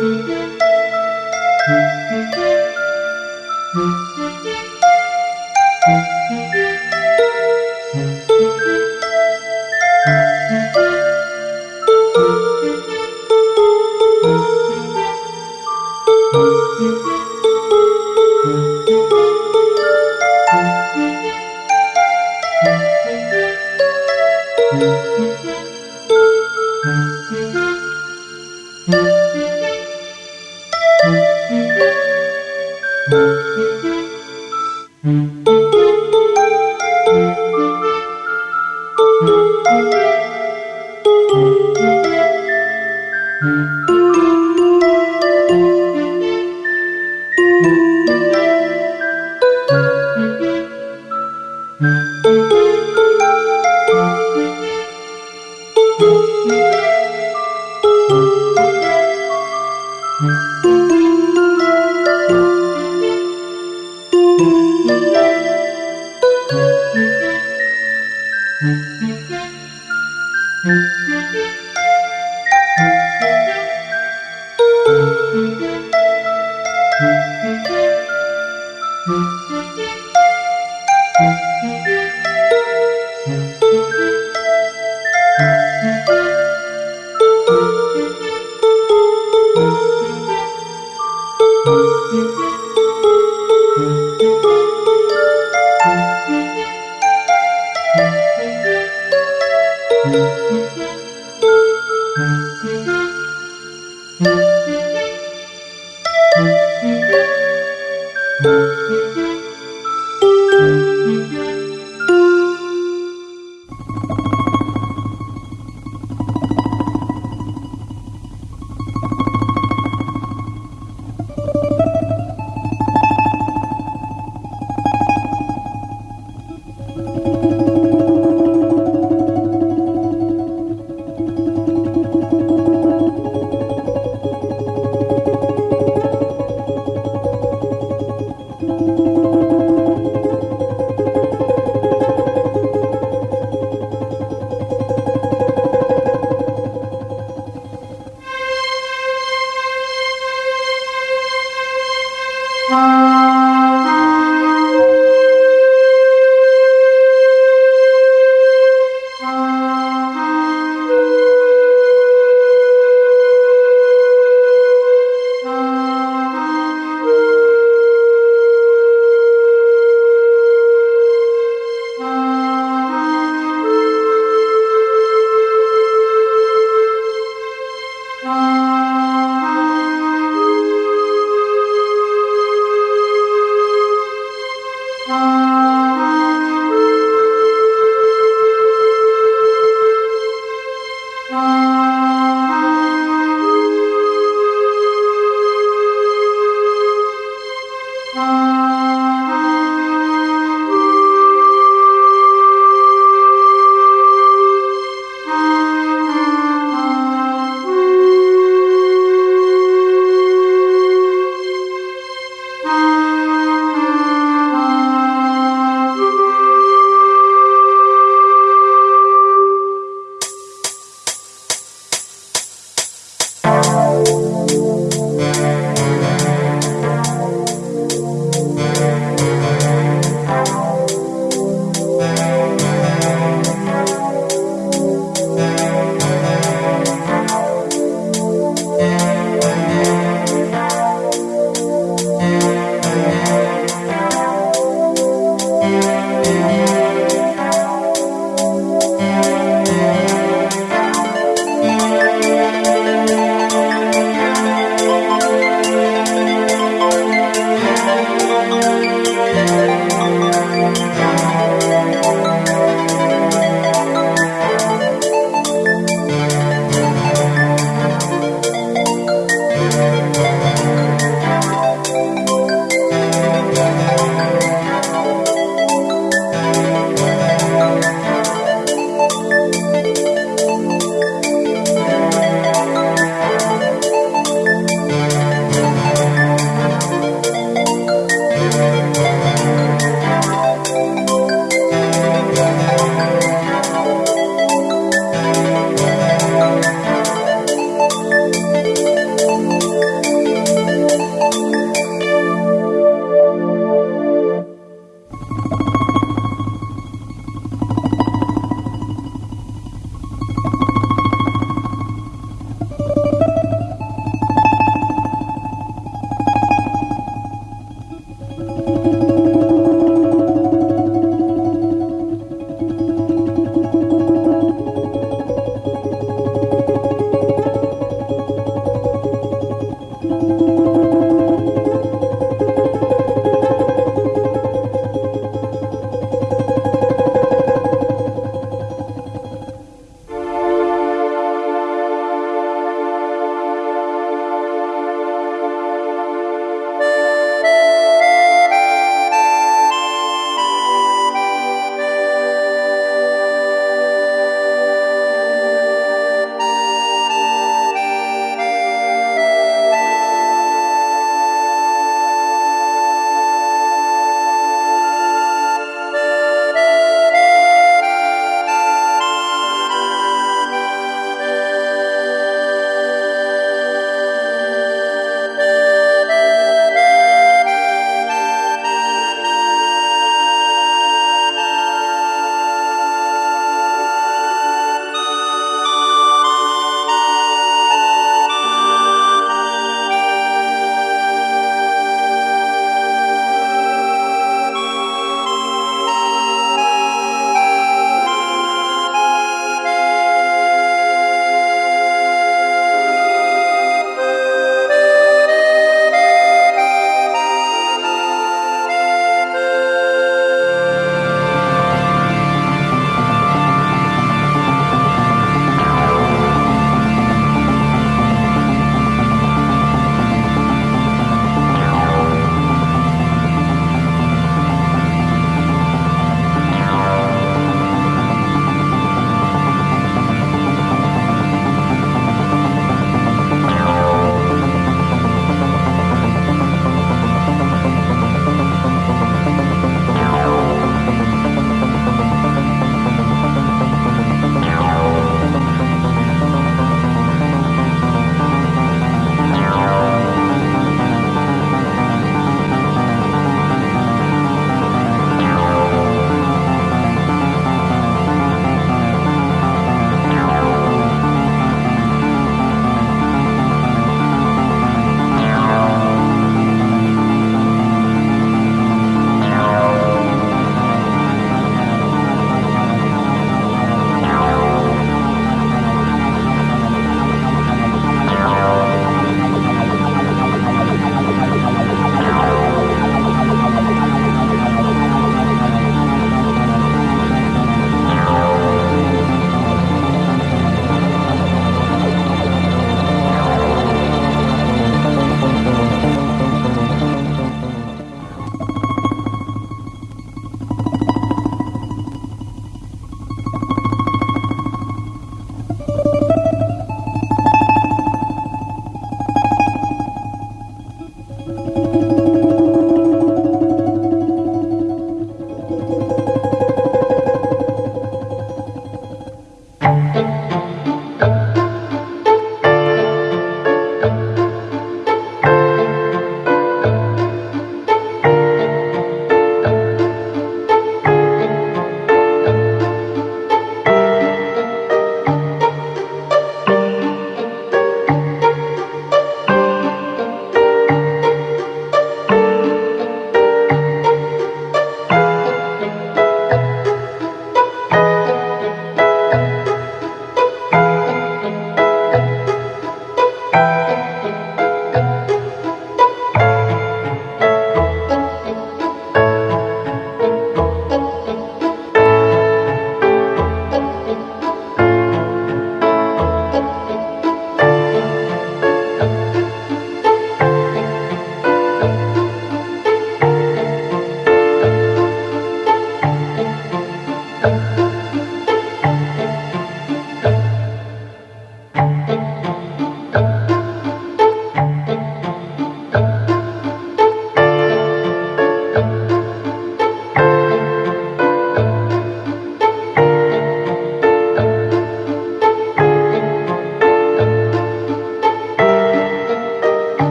Música